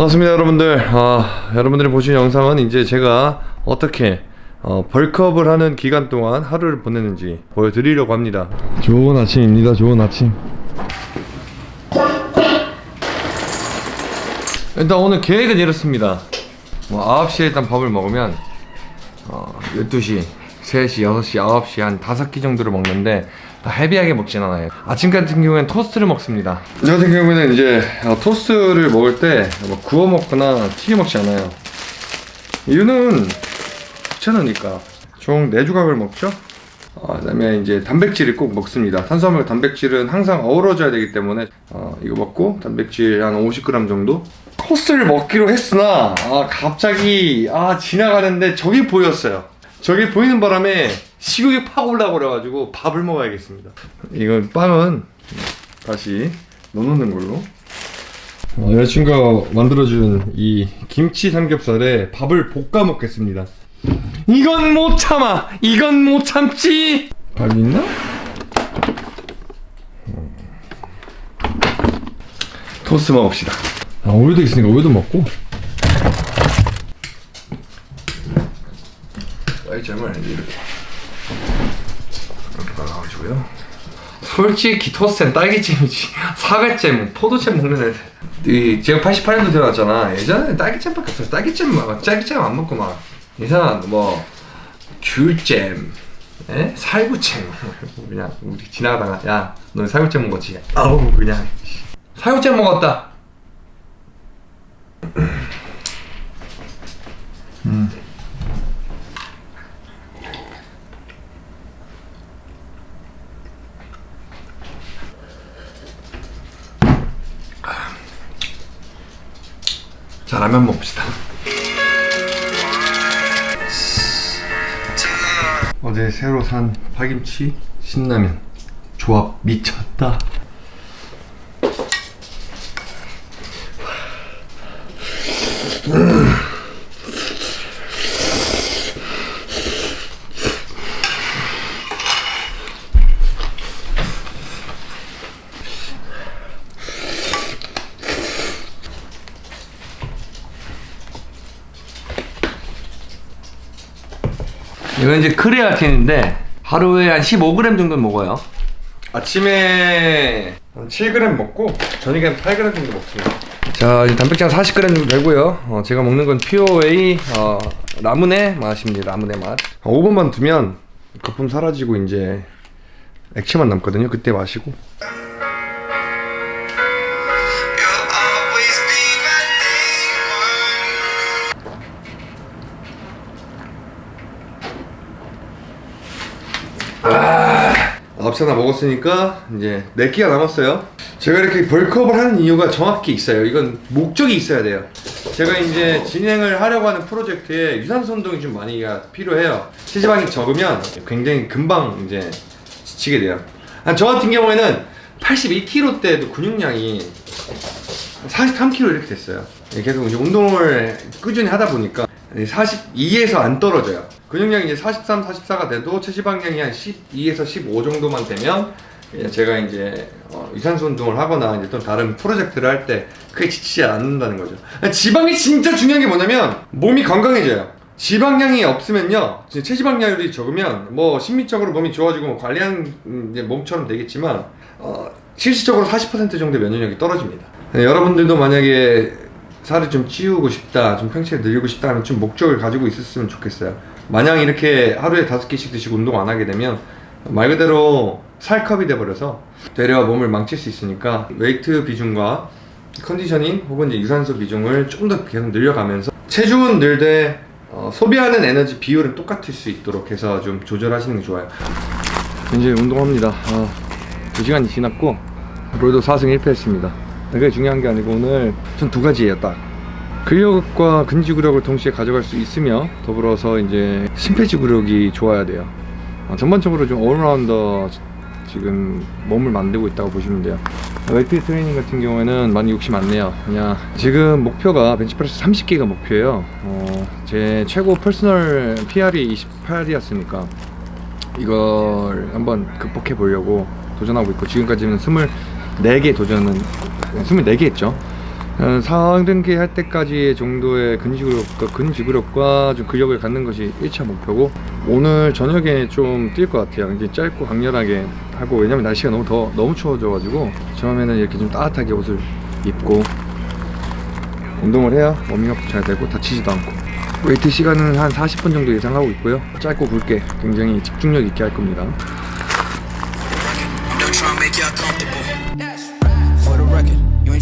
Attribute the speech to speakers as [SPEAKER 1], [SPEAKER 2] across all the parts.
[SPEAKER 1] 반갑습니다 여러분들. 아, 여러분들이 보신 영상은 이제 제가 어떻게 어, 벌크업을 하는 기간 동안 하루를 보내는지 보여드리려고 합니다. 좋은 아침입니다 좋은 아침. 일단 오늘 계획은 이렇습니다. 뭐 9시에 일단 밥을 먹으면 어, 12시, 3시, 6시, 9시 한 5끼 정도를 먹는데 헤비하게 먹진 않아요. 아침 같은 경우에는 토스트를 먹습니다. 저 같은 경우에는 이제 어, 토스트를 먹을 때뭐 구워 먹거나 튀겨 먹지 않아요. 이유는 귀찮으니까. 총 4조각을 먹죠? 어, 그 다음에 이제 단백질을 꼭 먹습니다. 탄수화물 단백질은 항상 어우러져야 되기 때문에 어, 이거 먹고 단백질 한 50g 정도? 코스를 먹기로 했으나 아, 갑자기 아 지나가는데 저기 보였어요. 저기 보이는 바람에 식욕이 팍 올라고 그래가지고 밥을 먹어야겠습니다. 이건 빵은 다시 넣어놓는 걸로. 어, 여자친구가 만들어준 이 김치 삼겹살에 밥을 볶아 먹겠습니다. 이건 못 참아! 이건 못 참지! 밥 있나? 음. 토스트 먹읍시다. 아 우유도 있으니까 우유도 먹고. 딸잼을 이렇게 이렇게 발라가지고요. 솔직히 토스트는 딸기잼이지. 사과잼, 포도잼 먹는 애들. 이 제가 88년도 태어났잖아. 예전에 딸기잼밖에 없어. 딸기잼 막 딸기잼 안 먹고 막 이상한 뭐 귤잼 에? 살구잼. 그냥 우리 지나가다가 야 너 살구잼 먹었지? 아우 그냥. 살구잼 먹었다. 음. 라면 먹읍시다. 어제 새로 산 파김치 신라면. 조합 미쳤다 이건 이제 크레아틴인데 하루에 한 15g 정도 먹어요. 아침에 한 7g 먹고 저녁에 한 8g 정도 먹습니다. 자 이제 단백질 한 40g 정도 되고요. 어, 제가 먹는 건 퓨어웨이 어, 라무네 맛입니다. 라무네 맛. 어, 5분만 두면 거품 사라지고 이제 액체만 남거든요. 그때 마시고 아홉 시나 먹었으니까 이제 4끼가 남았어요. 제가 이렇게 벌크업을 하는 이유가 정확히 있어요. 이건 목적이 있어야 돼요. 제가 이제 진행을 하려고 하는 프로젝트에 유산소 운동이 좀 많이 필요해요. 체지방이 적으면 굉장히 금방 이제 지치게 돼요. 아, 저 같은 경우에는 81kg 때도 근육량이 43kg 이렇게 됐어요. 계속 이제 운동을 꾸준히 하다 보니까 42에서 안 떨어져요 근육량이 이제 43, 44가 돼도 체지방량이 한 12에서 15 정도만 되면 예, 제가 이제 어, 유산소 운동을 하거나 이제 또 다른 프로젝트를 할 때 크게 지치지 않는다는 거죠. 지방이 진짜 중요한 게 뭐냐면 몸이 건강해져요. 지방량이 없으면요 체지방량이 적으면 뭐 심리적으로 몸이 좋아지고 뭐 관리하는 음, 몸처럼 되겠지만 어, 실질적으로 40% 정도 면역력이 떨어집니다. 네, 여러분들도 만약에 살을 좀 찌우고 싶다, 좀 평체를 늘리고 싶다 하면 좀 목적을 가지고 있었으면 좋겠어요. 마냥 이렇게 하루에 다섯 개씩 드시고 운동 안 하게 되면 말 그대로 살크업이 돼버려서 되려 몸을 망칠 수 있으니까 웨이트 비중과 conditioning 혹은 이제 유산소 비중을 좀 더 계속 늘려가면서 체중은 늘되 어, 소비하는 에너지 비율은 똑같을 수 있도록 해서 좀 조절하시는 게 좋아요. 이제 운동합니다. 아, 2시간이 지났고 오늘도 4승 1패 했습니다. 그게 중요한 게 아니고 오늘 전 두 가지예요 딱 근력과 근지구력을 동시에 가져갈 수 있으며 더불어서 이제 심폐지구력이 좋아야 돼요. 어, 전반적으로 좀 올라운더 지금 몸을 만들고 있다고 보시면 돼요. 웨이트 트레이닝 같은 경우에는 많이 욕심 안 내요. 그냥 지금 목표가 벤치프레스 30개가 목표예요. 어, 제 최고 personal PR이 28이었으니까 이걸 한번 극복해 보려고 도전하고 있고 지금까지는 24개 도전은 24개 했죠. 어, 상등기 할 때까지의 정도의 근지구력과, 근지구력과 좀 근력을 갖는 것이 1차 목표고 오늘 저녁에 좀 뛸 것 같아요. 이제 짧고 강렬하게 하고 왜냐면 날씨가 너무 더 너무 추워져 가지고 처음에는 이렇게 좀 따뜻하게 옷을 입고 운동을 해야 워밍업도 잘 되고 다치지도 않고. 웨이트 시간은 한 40분 정도 예상하고 있고요. 짧고 굵게 굉장히 집중력 있게 할 겁니다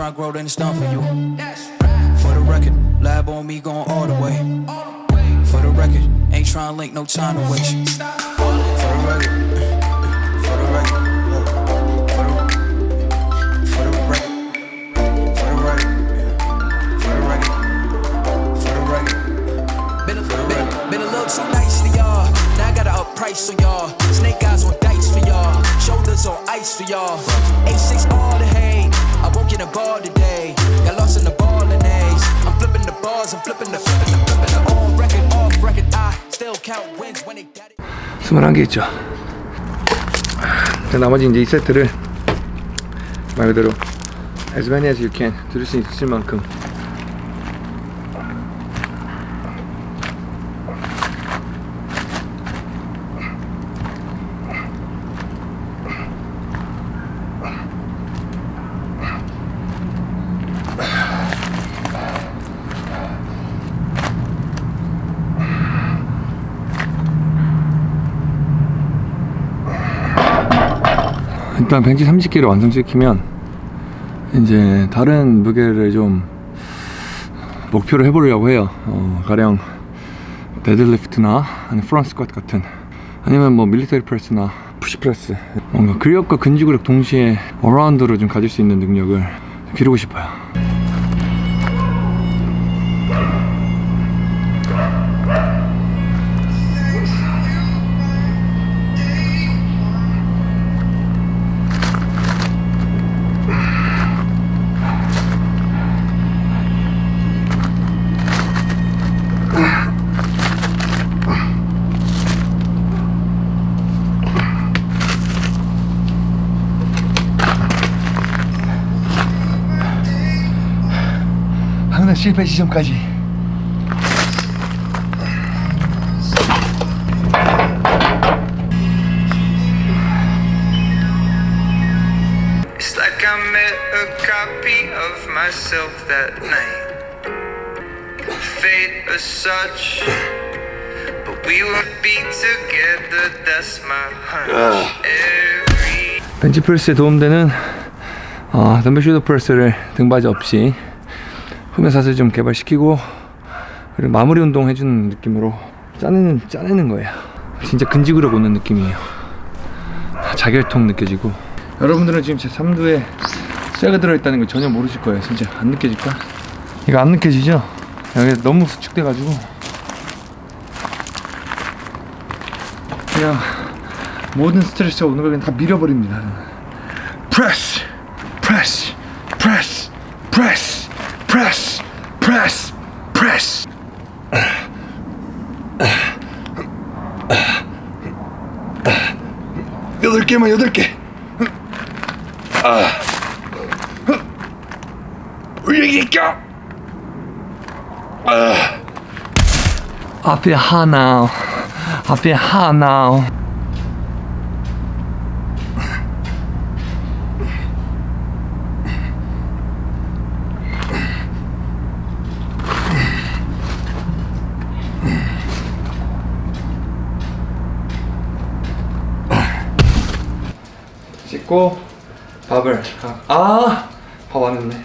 [SPEAKER 2] tryna grow, then it's done for you. For the record, lab on me going all the way. For the record, ain't tryna link, no time to waste. For the record, for the record, for the, for the for the for the for the record. Been a, been, been a little too nice to y'all. Now I gotta up price on y'all. Snake eyes on dice for y'all. Shoulders on ice for y'all. A6 all I won't get a ball today. Got lost in the ball and A's. I'm flipping the bars. I'm flipping the flipping the flipping the on record, off record. I still count wins when they got it.
[SPEAKER 1] 21개 있죠 자, 나머지 이제 이 세트를 말 그대로 as many as you can 들을 수 있을 만큼 일단 벤치 30개를 완성시키면 이제 다른 무게를 좀 목표로 해보려고 해요. 어, 가령 데드리프트나 아니면 front squat 같은 아니면 뭐 military press나 push press 뭔가 근력과 근지구력 동시에 around로 좀 가질 수 있는 능력을 기르고 싶어요. 실패 지점까지
[SPEAKER 3] It's like I met a copy of myself that night. Fate as such, but we would be together. That's my hunch. Every
[SPEAKER 1] 벤치 프레스에 도움되는 어, 덤벨 슈더 프레스를 등받이 없이 흡연 사슬 좀 개발시키고 그리고 마무리 운동 해주는 느낌으로 짜내는 짜내는 거예요. 진짜 근지구력 오는 느낌이에요. 자결통 느껴지고 여러분들은 지금 제 3두에 쇠가 들어있다는 걸 전혀 모르실 거예요. 진짜 안 느껴질까? 이거 안 느껴지죠? 여기 너무 수축돼 가지고 그냥 모든 스트레스가 오는 걸 그냥 다 밀어버립니다. press, press, press, press, press, press. 여덟 개만 여덟 개. 아, 올리기까. 아, 앞에 하나, 앞에 하나. 씻고 밥을 아 밥 안 했네.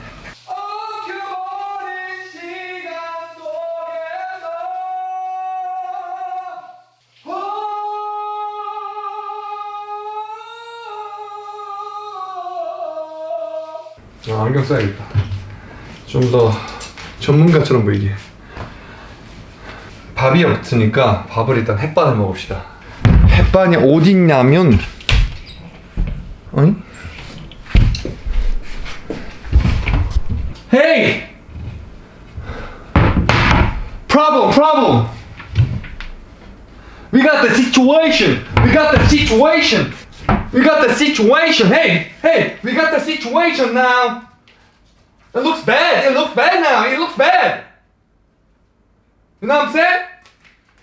[SPEAKER 1] 아, 안경 써야겠다. 좀 더 전문가처럼 보이게. 밥이 없으니까 밥을 일단 햇반을 먹읍시다. 햇반이 어딨냐면 situation! Hey! Hey! We got the situation now! It looks bad. It looks bad now. It looks bad. You know what I'm saying?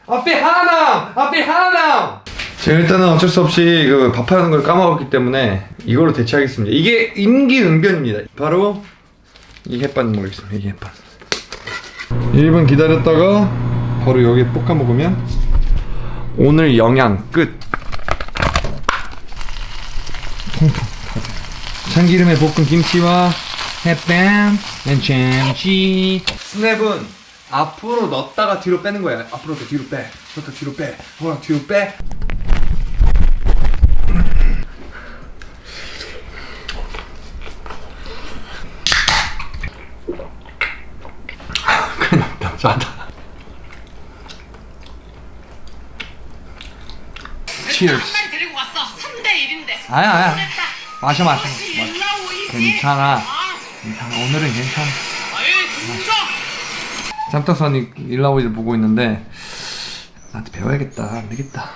[SPEAKER 1] I feel hot now. I feel hot now. 제가 일단은 어쩔 수 없이 그 밥하는 걸 까먹었기 때문에 이걸로 대체하겠습니다. 이게 임기응변입니다. 바로 이 햇반 먹겠습니다. 이 햇반. 1분 기다렸다가 바로 여기에 볶아 먹으면 오늘 영양 끝. 통통. 참기름에 볶은 김치와 햇반, 참치. 스냅은 앞으로 넣었다가 뒤로 빼는 거야. 앞으로 더 뒤로 빼. 더 뒤로 빼. 더 뒤로 빼. 짜다. Cheers.
[SPEAKER 4] 만 데리고 왔어. 3대 1인데.
[SPEAKER 1] 아야 아야. 마셔 마셔. 괜찮아.
[SPEAKER 4] 아,
[SPEAKER 1] 괜찮아. 오늘은 괜찮아. 짬떡선이 일라오이를 보고 있는데 나한테 배워야겠다. 안 되겠다.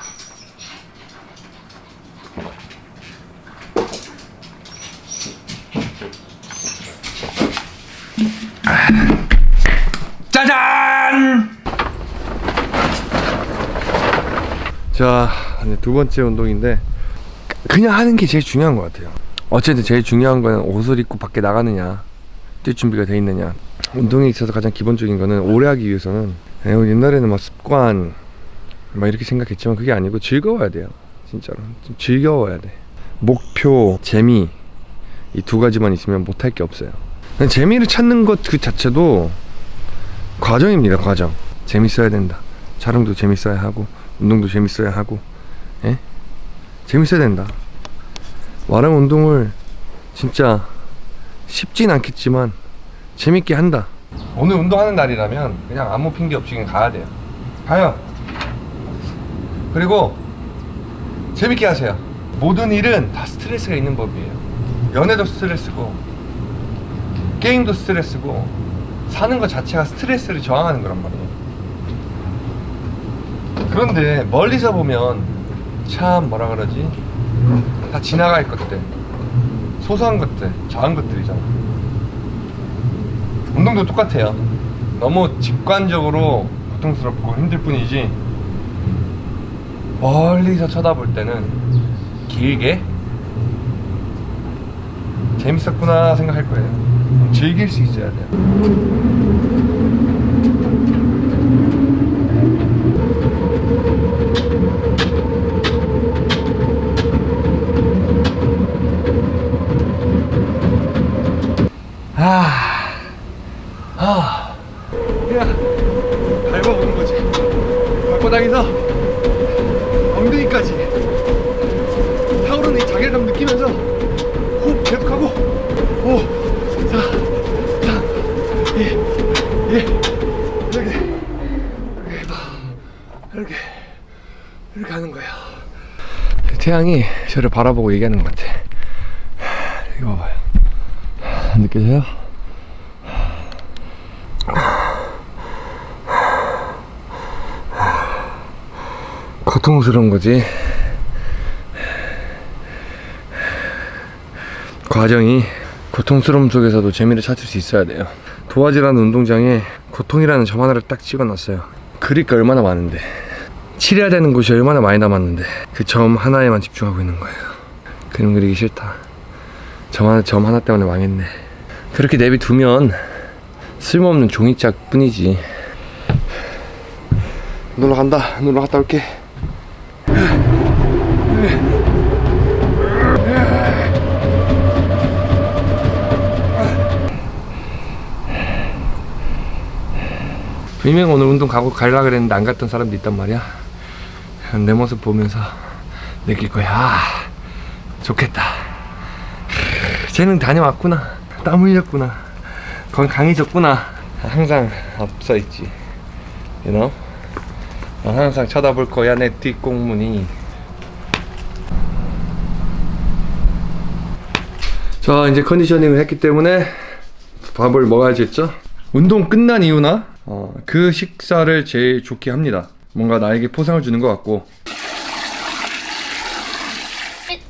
[SPEAKER 1] 짜잔! 자, 두 번째 운동인데 그냥 하는 게 제일 중요한 것 같아요. 어쨌든 제일 중요한 거는 옷을 입고 밖에 나가느냐, 뛸 준비가 돼 있느냐. 운동에 있어서 가장 기본적인 거는 오래 하기 위해서는 그냥 옛날에는 막 습관 막 이렇게 생각했지만 그게 아니고 즐거워야 돼요. 진짜로 좀 즐거워야 돼. 목표, 재미 이 두 가지만 있으면 못할 게 없어요. 재미를 찾는 것 그 자체도 과정입니다. 과정. 재밌어야 된다. 촬영도 재밌어야 하고 운동도 재밌어야 하고, 예? 재밌어야 된다. 마랑 운동을 진짜 쉽진 않겠지만 재밌게 한다. 오늘 운동하는 날이라면 그냥 아무 핑계 없이 그냥 가야 돼요. 가요. 그리고 재밌게 하세요. 모든 일은 다 스트레스가 있는 법이에요. 연애도 스트레스고 게임도 스트레스고 사는 것 자체가 스트레스를 저항하는 거란 말이에요. 그런데 멀리서 보면 참 뭐라 그러지? 다 지나갈 것들, 소소한 것들, 작은 것들이잖아. 운동도 똑같아요. 너무 직관적으로 고통스럽고 힘들 뿐이지 멀리서 쳐다볼 때는 길게 재밌었구나 생각할 거예요. 즐길 수 있어야 돼요. 아, 아, 그냥 밟아보는 거지. 발바닥에서 엉덩이까지 타오르는 이 자괴감 느끼면서 호흡 계속하고 5, 4, 3, 2, 1 이렇게 이렇게 이렇게 이렇게 하는 거예요. 태양이 저를 바라보고 얘기하는 것 같아. 이거 봐봐요. 느껴져요? 고통스러운 거지. 과정이 고통스러움 속에서도 재미를 찾을 수 있어야 돼요. 도화지라는 운동장에 고통이라는 점 하나를 딱 찍어놨어요. 그릴 게 얼마나 많은데. 칠해야 되는 곳이 얼마나 많이 남았는데 그 점 하나에만 집중하고 있는 거예요. 그림 그리기 싫다. 점 하나, 점 하나 때문에 망했네. 그렇게 내비두면 쓸모없는 종이짝 뿐이지. 놀러 간다. 놀러 갔다 올게. 분명 오늘 운동 가고 갈라 그랬는데 안 갔던 사람도 있단 말이야. 내 모습 보면서 느낄 거야. 아, 좋겠다. 쟤는 다녀왔구나. 땀 흘렸구나. 건 강해졌구나. 항상 앞서 있지. You know? 어, 항상 쳐다볼 거야 내 뒷공문이. 자 이제 컨디셔닝을 했기 때문에 밥을 먹어야지 했죠. 운동 끝난 이유나 어, 그 식사를 제일 좋게 합니다. 뭔가 나에게 포상을 주는 것 같고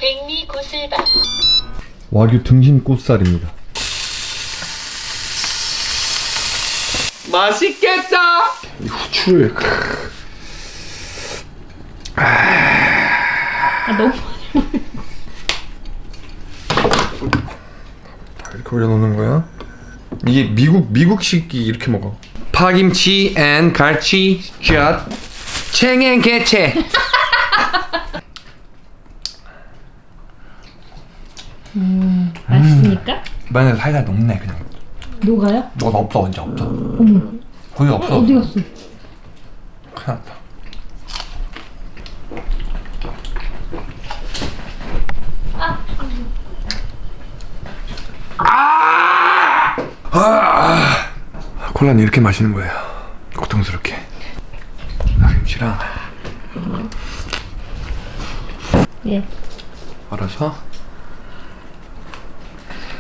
[SPEAKER 5] 백미 고슬밥
[SPEAKER 1] 와규 등심 꽃살입니다. 맛있겠다. 이 후추를
[SPEAKER 5] 아 너무
[SPEAKER 1] 이렇게 올려놓는 거야. 이게 미국 미국식이 이렇게 먹어. 파김치 앤 갈치 젓 챙행 개체.
[SPEAKER 5] 맛있으니까
[SPEAKER 1] 마늘 살살 녹네 그냥.
[SPEAKER 5] 녹아요?
[SPEAKER 1] 너 없어 이제 없어. 거기 없어.
[SPEAKER 5] 어디 갔어?
[SPEAKER 1] 큰일 났다. 아! 콜라는 이렇게 마시는 거예요. 고통스럽게. 김치랑
[SPEAKER 5] 예.
[SPEAKER 1] 알아서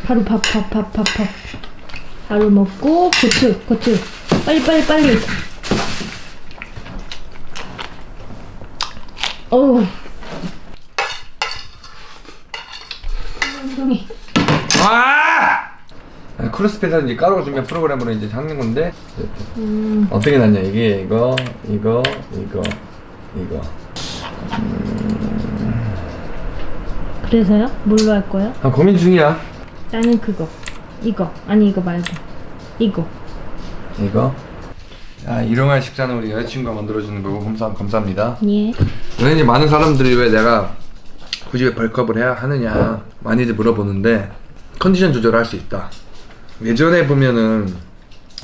[SPEAKER 5] 바로 밥 밥 밥 밥 밥. 바로 먹고 고추 고추 빨리 빨리 빨리. 어우. 엉덩이.
[SPEAKER 1] 아! 크로스핏에서 이제 준비 프로그램으로 이제 하는 건데 어떻게 났냐 이게 이거 이거 이거 이거
[SPEAKER 5] 그래서요? 뭘로 할 거예요?
[SPEAKER 1] 아 고민 중이야
[SPEAKER 5] 나는 그거. 이거. 아니 이거 말고. 이거.
[SPEAKER 1] 이거 야 일용할 식사는 우리 여자친구가 만들어주는 거고 감사, 감사합니다
[SPEAKER 5] 예.
[SPEAKER 1] 왜냐면 많은 사람들이 왜 내가 굳이 왜 벌크업을 해야 하느냐 많이들 물어보는데 컨디션 조절을 할수 있다 예전에 보면은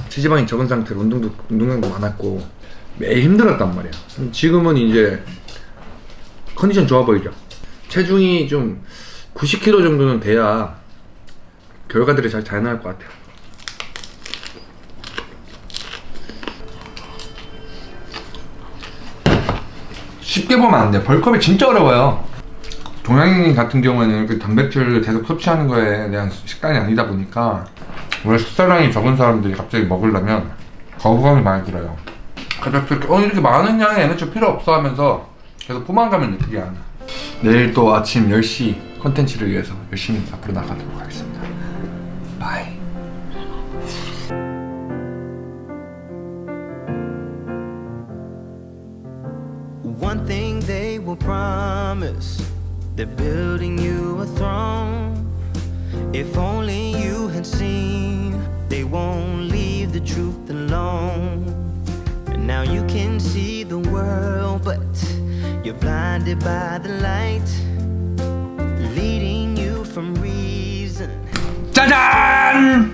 [SPEAKER 1] 체지방이 적은 상태로 운동도 운동량도 많았고 매일 힘들었단 말이야 지금은 이제 컨디션 좋아 보이죠 체중이 좀 90kg 정도는 돼야 결과들이 잘, 잘 나올 것 같아요 쉽게 보면 안 돼. bulk up이 진짜 어려워요. 동양인 같은 경우에는 그 단백질을 계속 섭취하는 거에 대한 식단이 아니다 보니까 원래 식사량이 적은 사람들이 갑자기 먹으려면 거부감이 많이 들어요. 가볍게 이렇게 어 이렇게 많은 양의 에너지 필요 없어 하면서 계속 포만감을 느끼게 하는. 내일 또 아침 10시 컨텐츠를 위해서 열심히 앞으로 나가도록 하겠습니다. bye.
[SPEAKER 6] One thing they will promise they're building you a throne. If only you had seen, they won't leave the truth alone. And now you can see the world, but you're blinded by the light, leading you from reason.
[SPEAKER 1] 짜잔!